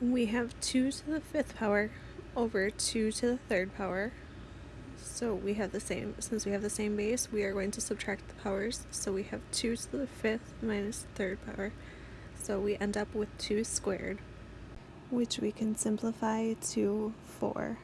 we have 2 to the fifth power over 2 to the third power. So we have the same, since we have the same base, we are going to subtract the powers. So we have 2 to the fifth minus minus third power. So we end up with 2 squared, which we can simplify to 4.